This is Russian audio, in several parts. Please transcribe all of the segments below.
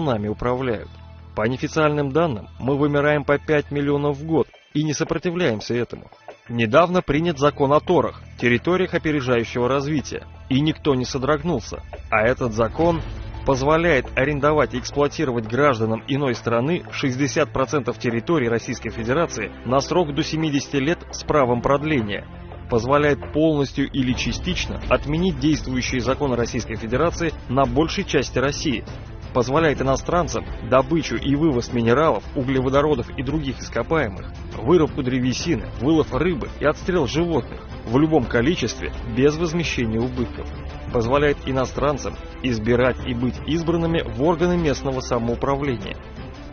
нами управляют. По неофициальным данным, мы вымираем по 5 миллионов в год и не сопротивляемся этому. Недавно принят закон о торах, территориях опережающего развития, и никто не содрогнулся. А этот закон позволяет арендовать и эксплуатировать гражданам иной страны 60% территории Российской Федерации на срок до 70 лет с правом продления. Позволяет полностью или частично отменить действующие законы Российской Федерации на большей части России. Позволяет иностранцам добычу и вывоз минералов, углеводородов и других ископаемых, вырубку древесины, вылов рыбы и отстрел животных в любом количестве без возмещения убытков. Позволяет иностранцам избирать и быть избранными в органы местного самоуправления,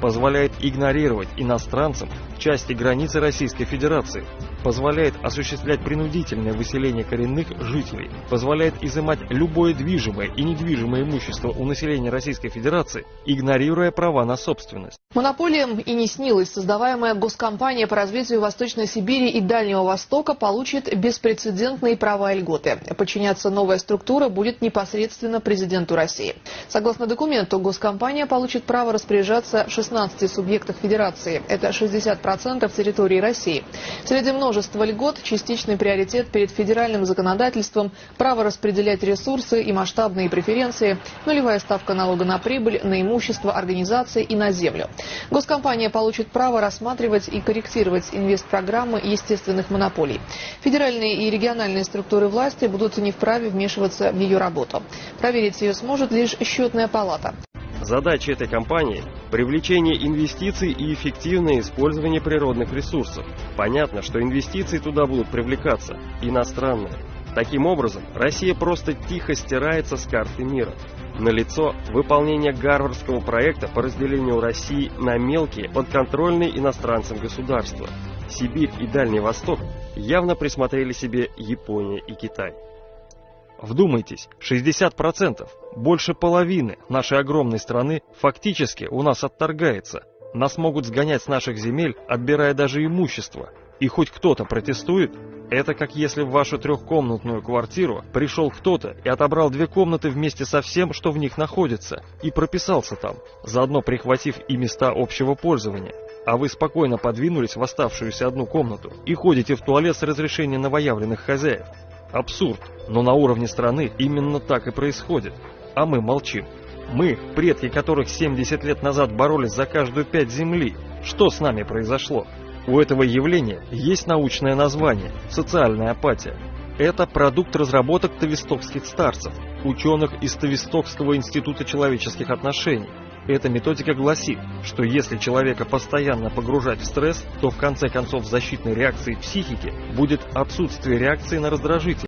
позволяет игнорировать иностранцам части границы Российской Федерации, позволяет осуществлять принудительное выселение коренных жителей, позволяет изымать любое движимое и недвижимое имущество у населения Российской Федерации, игнорируя права на собственность. Монополиям и не снилось. Создаваемая госкомпания по развитию Восточной Сибири и Дальнего Востока получит беспрецедентные права и льготы. Подчиняться новая структура будет непосредственно президенту России. Согласно документу, госкомпания получит право распоряжаться 16 субъектах Федерации. Это 60% территории России. Среди множества льгот частичный приоритет перед федеральным законодательством, право распределять ресурсы и масштабные преференции, нулевая ставка налога на прибыль, на имущество организации и на землю. Госкомпания получит право рассматривать и корректировать инвестпрограммы естественных монополий. Федеральные и региональные структуры власти будут не вправе вмешиваться в ее работу. Проверить ее сможет лишь счетная палата. Задача этой компании – привлечение инвестиций и эффективное использование природных ресурсов. Понятно, что инвестиции туда будут привлекаться иностранные. Таким образом, Россия просто тихо стирается с карты мира. Налицо выполнение гарвардского проекта по разделению России на мелкие, подконтрольные иностранцам государства. Сибирь и Дальний Восток явно присмотрели себе Япония и Китай. Вдумайтесь, 60%, больше половины нашей огромной страны фактически у нас отторгается. Нас могут сгонять с наших земель, отбирая даже имущество. И хоть кто-то протестует, это как если в вашу трехкомнатную квартиру пришел кто-то и отобрал две комнаты вместе со всем, что в них находится, и прописался там, заодно прихватив и места общего пользования. А вы спокойно подвинулись в оставшуюся одну комнату и ходите в туалет с разрешения новоявленных хозяев. Абсурд, но на уровне страны именно так и происходит. А мы молчим. Мы, предки которых 70 лет назад боролись за каждую пять земли. Что с нами произошло? У этого явления есть научное название – социальная апатия. Это продукт разработок тавистокских старцев, ученых из Тавистокского института человеческих отношений. Эта методика гласит, что если человека постоянно погружать в стресс, то в конце концов защитной реакцией психики будет отсутствие реакции на раздражитель.